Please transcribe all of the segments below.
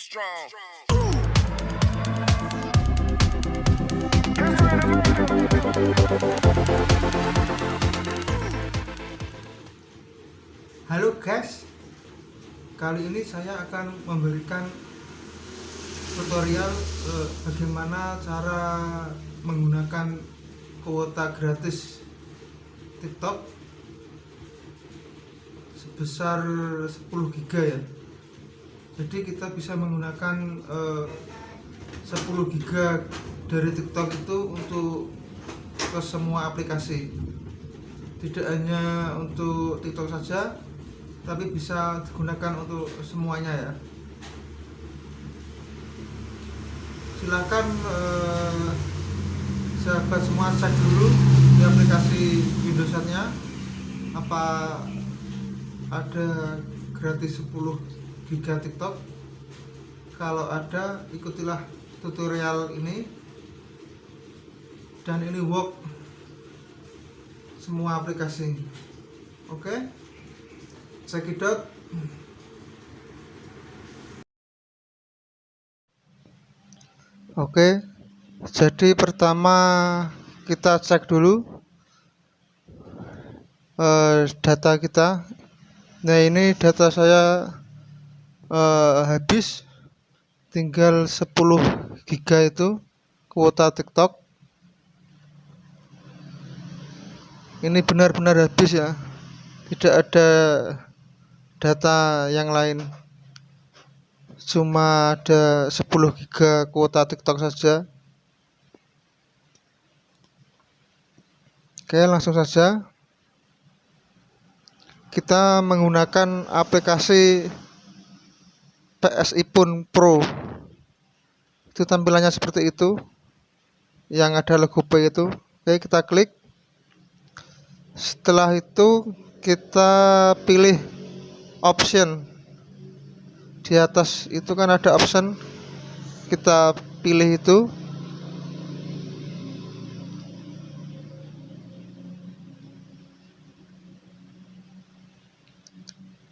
strong. Halo guys, kali ini saya akan memberikan tutorial eh, bagaimana cara menggunakan kuota gratis TikTok sebesar 10 giga ya. Jadi kita bisa menggunakan eh, 10 giga dari TikTok itu untuk ke semua aplikasi. Tidak hanya untuk TikTok saja, tapi bisa digunakan untuk semuanya ya silahkan eh, sahabat semua cek dulu di aplikasi Windowsnya apa ada gratis 10 giga TikTok kalau ada ikutilah tutorial ini. Dan ini work semua aplikasi. Oke? Okay? out. Oke? Jadi pertama kita cek dulu uh, data kita. Nah ini data saya uh, habis tinggal 10 giga itu kuota tiktok. Ini benar-benar habis ya. Tidak ada data yang lain. Cuma ada 10 giga kuota tiktok saja. Oke langsung saja. Kita menggunakan aplikasi PSI pun Pro. Itu tampilannya seperti itu. Yang ada logo P itu. Oke kita klik. Setelah itu kita pilih option. Di atas itu kan ada option. Kita pilih itu.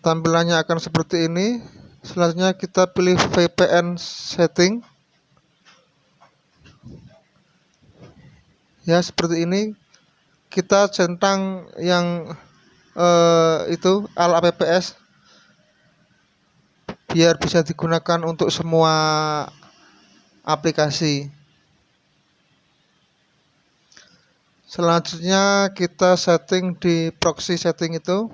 Tampilannya akan seperti ini selanjutnya kita pilih VPN setting. Ya seperti ini. Kita centang yang uh, itu al apps biar bisa digunakan untuk semua aplikasi. Selanjutnya kita setting di proxy setting itu.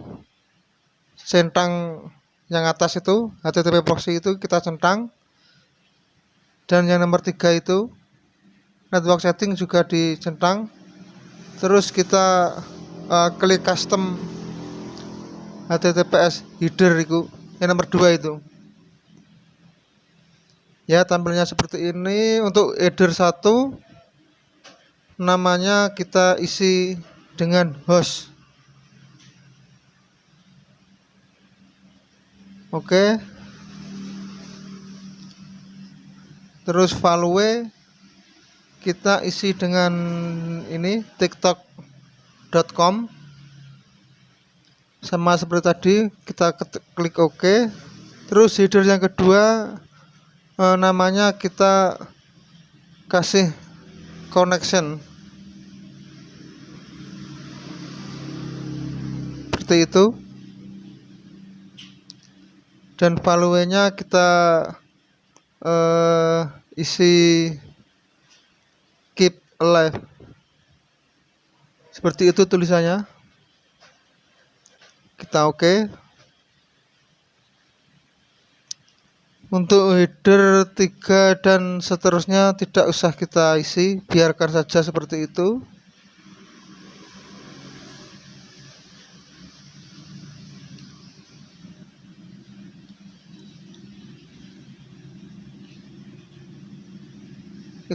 Centang yang atas itu HTTP proxy itu kita centang. Dan yang nomor tiga itu network setting juga dicentang terus kita uh, klik custom HTTPS header itu yang nomor dua itu. Ya tampilnya seperti ini. Untuk header 1 namanya kita isi dengan host oke. Terus value kita isi dengan ini tiktok.com sama seperti tadi kita klik OK. Terus header yang kedua uh, namanya kita kasih connection. Seperti itu dan value-nya kita uh, isi keep alive. Seperti itu tulisannya. Kita oke. Okay. untuk header 3 dan seterusnya tidak usah kita isi. Biarkan saja seperti itu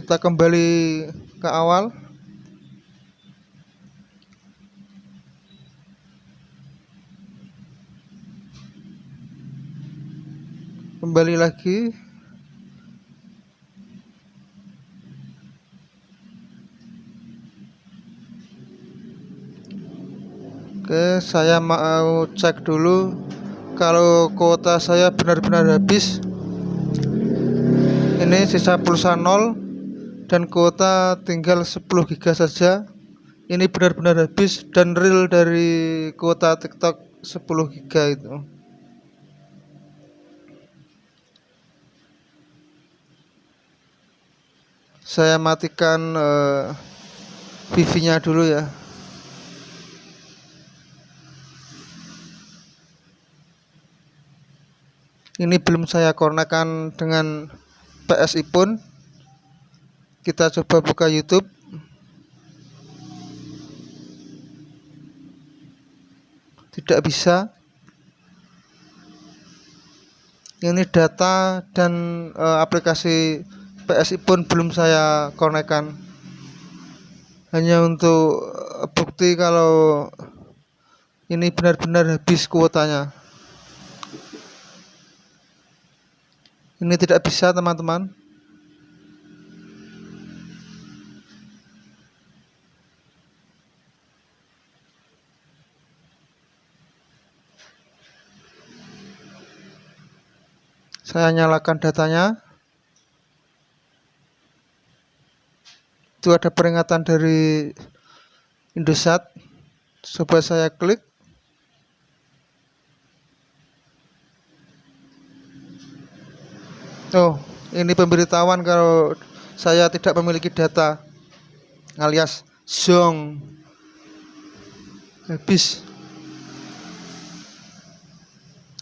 kita kembali ke awal. Kembali lagi. Oke saya mau cek dulu kalau kuota saya benar-benar habis. Ini sisa pulsa 0 dan kuota tinggal 10 giga saja. Ini benar-benar habis dan real dari kuota tiktok 10 giga itu. Saya matikan uh, wifi nya dulu ya. Ini belum saya konekan dengan PSI pun kita coba buka YouTube. Tidak bisa. Ini data dan e, aplikasi PSI pun belum saya konekkan hanya untuk bukti kalau ini benar-benar habis kuotanya. Ini tidak bisa teman-teman saya nyalakan datanya. Itu ada peringatan dari Indosat. Coba saya klik. Oh, ini pemberitahuan kalau saya tidak memiliki data. Alias zong. Habis.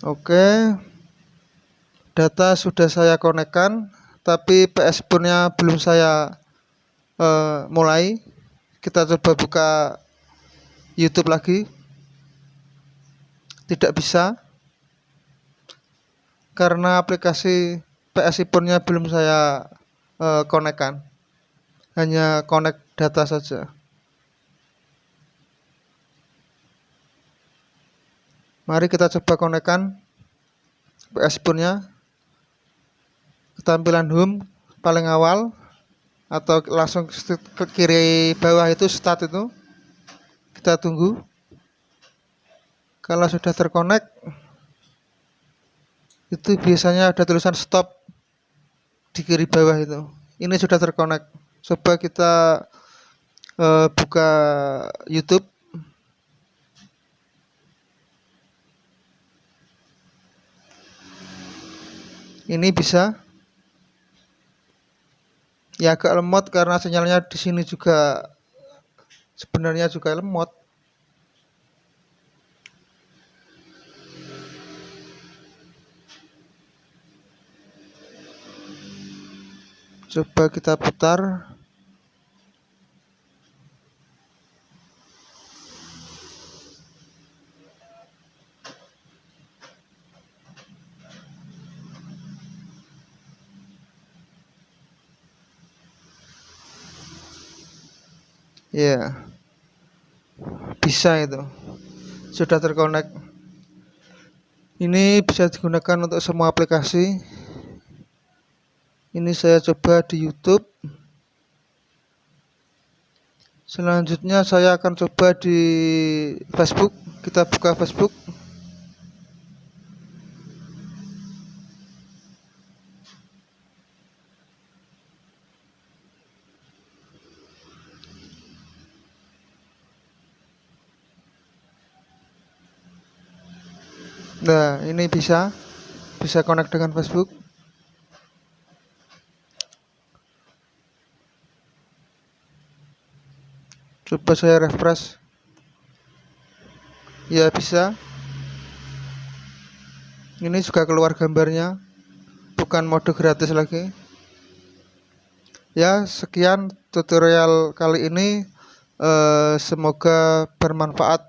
Oke. Data sudah saya konekkan, tapi PS punya belum saya uh, mulai. Kita coba buka YouTube lagi. Tidak bisa karena aplikasi PSI punnya belum saya uh, konekkan hanya connect data saja mari kita coba konekkan PSI punnya ketampilan home paling awal atau langsung ke kiri bawah itu start itu. Kita tunggu. Kalau sudah terkonek itu biasanya ada tulisan stop di kiri bawah itu. Ini sudah terkonek. Coba kita uh, buka YouTube. Ini bisa ya agak lemot karena sinyalnya di sini juga sebenarnya juga lemot. Coba kita putar ya bisa itu. Sudah terkonek. Ini bisa digunakan untuk semua aplikasi. Ini saya coba di YouTube. Selanjutnya saya akan coba di Facebook. Kita buka Facebook Nah, ini bisa bisa connect dengan Facebook. coba saya refresh. Ya bisa. Ini juga keluar gambarnya. Bukan mode gratis lagi. Ya sekian tutorial kali ini. Eh, semoga bermanfaat